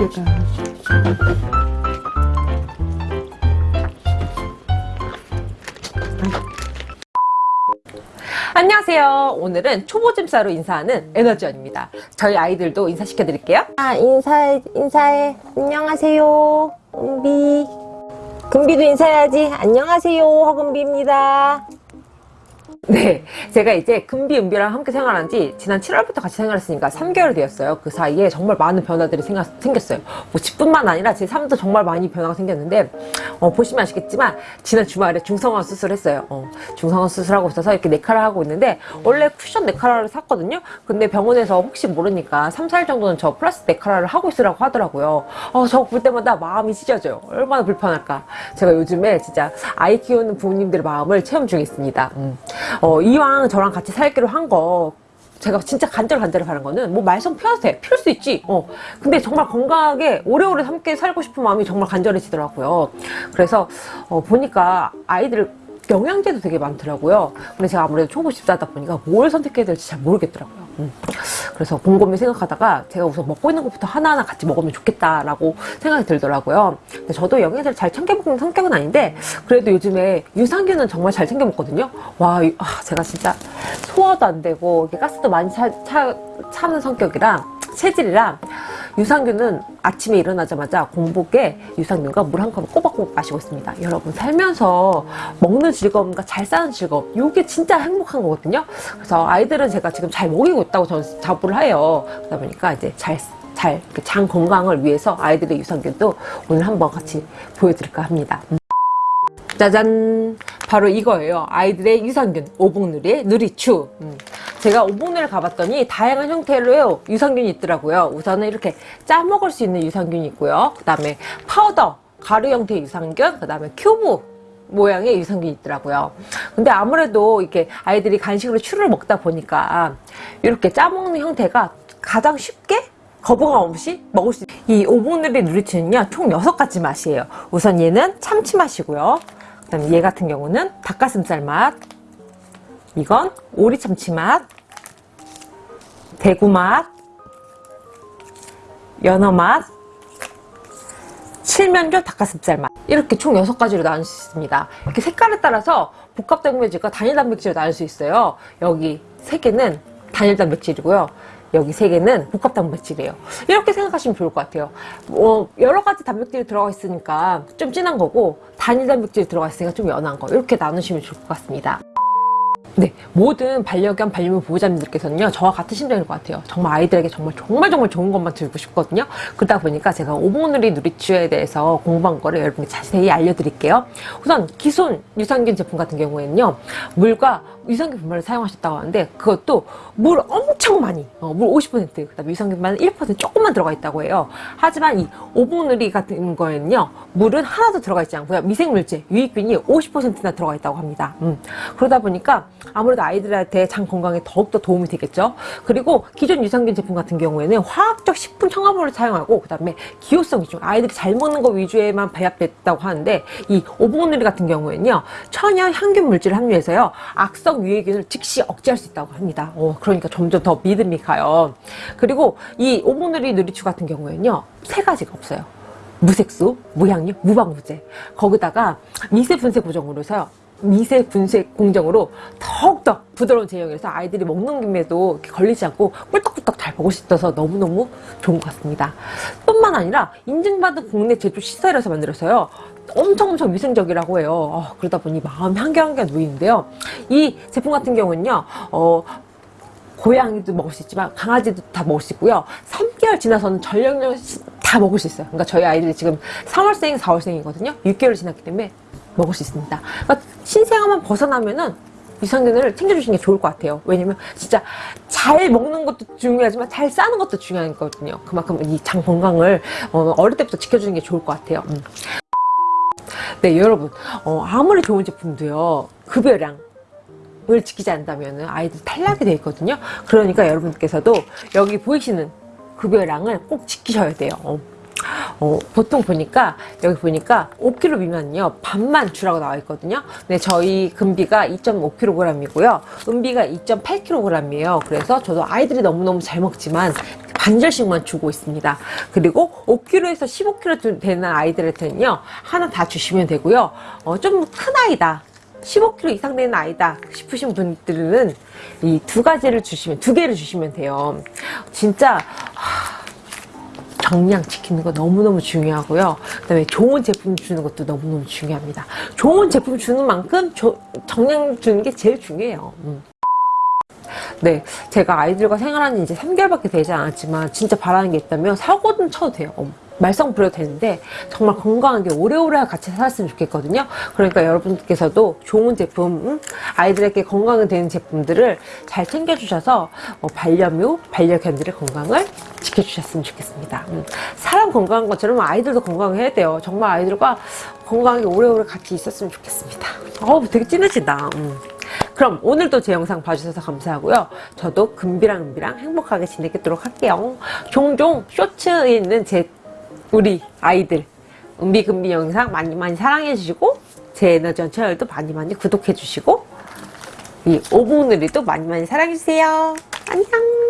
먹어볼까? 안녕하세요. 오늘은 초보짐사로 인사하는 에너지원입니다. 저희 아이들도 인사시켜 드릴게요. 아, 인사해, 인사해. 안녕하세요. 은비. 금비도 인사해야지. 안녕하세요. 허금비입니다. 네, 제가 이제 금비, 은비랑 함께 생활한 지 지난 7월부터 같이 생활했으니까 3개월 되었어요. 그 사이에 정말 많은 변화들이 생각, 생겼어요. 뭐 집뿐만 아니라 제 삶도 정말 많이 변화가 생겼는데 어, 보시면 아시겠지만 지난 주말에 중성화 수술했어요. 어, 중성화 수술하고 있어서 이렇게 네카라 하고 있는데 원래 쿠션 네카라를 샀거든요. 근데 병원에서 혹시 모르니까 3, 4일 정도는 저 플러스 네카라를 하고 있으라고 하더라고요. 어, 저거 볼 때마다 마음이 찢어져요. 얼마나 불편할까. 제가 요즘에 진짜 아이 키우는 부모님들의 마음을 체험 중에 있습니다. 음. 어, 이왕 저랑 같이 살기로 한 거 제가 진짜 간절간절히 바란 거는 뭐 말썽 피워도 돼. 피울 수 있지. 어. 근데 정말 건강하게 오래오래 함께 살고 싶은 마음이 정말 간절해지더라고요. 그래서 어, 보니까 아이들 영양제도 되게 많더라고요. 근데 제가 아무래도 초보 집사다 보니까 뭘 선택해야 될지 잘 모르겠더라고요 음. 그래서 곰곰이 생각하다가 제가 우선 먹고 있는 것부터 하나하나 같이 먹으면 좋겠다라고 생각이 들더라고요 근데 저도 영양제를 잘 챙겨 먹는 성격은 아닌데 그래도 요즘에 유산균은 정말 잘 챙겨 먹거든요 와 아, 제가 진짜 소화도 안 되고 가스도 많이 차, 차, 차는 성격이랑 체질이랑 유산균은 아침에 일어나자마자 공복에 유산균과 물 한 컵을 꼬박꼬박 마시고 있습니다. 여러분 살면서 먹는 즐거움과 잘 사는 즐거움 이게 진짜 행복한 거거든요. 그래서 아이들은 제가 지금 잘 먹이고 있다고 저는 자부를 해요. 그러다 보니까 이제 잘 잘 장 건강을 위해서 아이들의 유산균도 오늘 한번 같이 보여드릴까 합니다. 음. 짜잔 바로 이거예요 아이들의 유산균 오복누리의 누리츄 음. 제가 오복누리를 가봤더니 다양한 형태로 유산균이 있더라고요. 우선은 이렇게 짜 먹을 수 있는 유산균이 있고요. 그 다음에 파우더 가루 형태의 유산균 그 다음에 큐브 모양의 유산균이 있더라고요. 근데 아무래도 이렇게 아이들이 간식으로 츄를 먹다 보니까 이렇게 짜 먹는 형태가 가장 쉽게 거부감 없이 먹을 수 있어요 이 오복누리 누리추는요 총 6가지 맛이에요. 우선 얘는 참치 맛이고요. 그 다음에 얘 같은 경우는 닭가슴살 맛 이건 오리 참치 맛 대구 맛 연어 맛 칠면조 닭가슴살 맛. 이렇게 총 6가지로 나눌 수 있습니다. 이렇게 색깔에 따라서 복합 단백질과 단일 단백질로 나눌 수 있어요. 여기 3개는 단일 단백질이고요. 여기 세 개는 복합 단백질이에요. 이렇게 생각하시면 좋을 것 같아요. 어, 여러 가지 단백질이 들어가 있으니까 좀 진한 거고 단일 단백질이 들어가 있으니까 좀 연한 거. 이렇게 나누시면 좋을 것 같습니다 네, 모든 반려견, 반려묘 보호자님들께서는요, 저와 같은 심정일 것 같아요. 정말 아이들에게 정말 정말 정말 좋은 것만 들고 싶거든요. 그러다 보니까 제가 오봉누리 누리추에 대해서 공부한 거를 여러분께 자세히 알려드릴게요. 우선 기존 유산균 제품 같은 경우에는요, 물과 유산균 분말을 사용하셨다고 하는데 그것도 물 엄청 많이, 어, 물 50%, 그 다음에 유산균만 1% 조금만 들어가 있다고 해요. 하지만 이 오봉누리 같은 거에는요, 물은 하나도 들어가 있지 않고요. 미생물질, 유익균이 50%나 들어가 있다고 합니다. 음. 그러다 보니까 아무래도 아이들한테 장 건강에 더욱더 도움이 되겠죠. 그리고 기존 유산균 제품 같은 경우에는 화학적 식품 첨가물을 사용하고 그 다음에 기호성 위주, 아이들이 잘 먹는 거 위주에만 배합됐다고 하는데 이 오봉누리 같은 경우에는요. 천연 향균 물질을 함유해서요. 악성 유해균을 즉시 억제할 수 있다고 합니다. 어, 그러니까 점점 더 믿음이 가요. 그리고 이 오봉누리 누리추 같은 경우에는요. 세 가지가 없어요. 무색소, 무향유, 무방부제 거기다가 미세 분쇄 고정으로 해서요. 미세 분쇄 공정으로 더욱더 부드러운 제형이라서 아이들이 먹는 김에도 걸리지 않고 꿀떡꿀떡 잘수 있어서 너무너무 좋은 것 같습니다. 뿐만 아니라 인증받은 국내 제조 시설에서 만들어서요. 엄청 엄청 위생적이라고 해요. 어, 그러다 보니 마음이 한결한결 놓이는데요. 이 제품 같은 경우는요. 어, 고양이도 먹을 수 있지만 강아지도 다 먹을 수 있고요. 3개월 지나서는 전력력 다 먹을 수 있어요. 그러니까 저희 아이들이 지금 3월생, 4월생이거든요. 6개월 지났기 때문에 먹을 수 있습니다. 그러니까 신생아만 벗어나면은 유산균을 챙겨주시는 게 좋을 것 같아요. 왜냐면 진짜 잘 먹는 것도 중요하지만 잘 싸는 것도 중요한 거거든요. 그만큼 이 장 건강을 어, 릴 때부터 지켜주는 게 좋을 것 같아요. 음. 네 여러분 어, 아무리 좋은 제품도요 급여량 을 지키지 않는다면 아이들 탈락이 되어 있거든요. 그러니까 여러분께서도 여기 보이시는 급여량을 꼭 지키셔야 돼요. 어. 어, 보통 보니까 여기 보니까 5kg 미만은요 반만 주라고 나와 있거든요 근데 저희 금비가 2.5kg 이고요 은비가 2.8kg이에요 그래서 저도 아이들이 너무너무 잘 먹지만 반절씩만 주고 있습니다. 그리고 5kg에서 15kg 되는 아이들한테는요, 하나 다 주시면 되고요. 어, 좀 큰 아이다. 15kg 이상 되는 아이다 싶으신 분들은 이 두 가지를 주시면, 두 개를 주시면 돼요. 진짜, 하, 정량 지키는 거 너무너무 중요하고요. 그 다음에 좋은 제품 주는 것도 너무너무 중요합니다. 좋은 제품 주는 만큼 조- 정량 주는 게 제일 중요해요. 음. 네, 제가 아이들과 생활한 지 이제 3개월밖에 되지 않았지만 진짜 바라는 게 있다면 사고는 쳐도 돼요. 어, 말썽 부려도 되는데 정말 건강하게 오래오래 같이 살았으면 좋겠거든요. 그러니까 여러분께서도 좋은 제품, 음, 아이들에게 건강이 되는 제품들을 잘 챙겨주셔서 어, 반려묘, 반려견들의 건강을 지켜주셨으면 좋겠습니다. 음, 사람 건강한 것처럼 아이들도 건강해야 돼요. 정말 아이들과 건강하게 오래오래 같이 있었으면 좋겠습니다. 어우, 되게 찐해진다. 음. 그럼 오늘도 제 영상 봐주셔서 감사하고요. 저도 금비랑 은비랑 행복하게 지내도록 할게요. 종종 쇼츠에 있는 제 우리 아이들 은비 금비 영상 많이 많이 사랑해 주시고 제 에너지 채널도 많이 많이 구독해 주시고 이 오브누리도 많이 많이 사랑해 주세요. 안녕.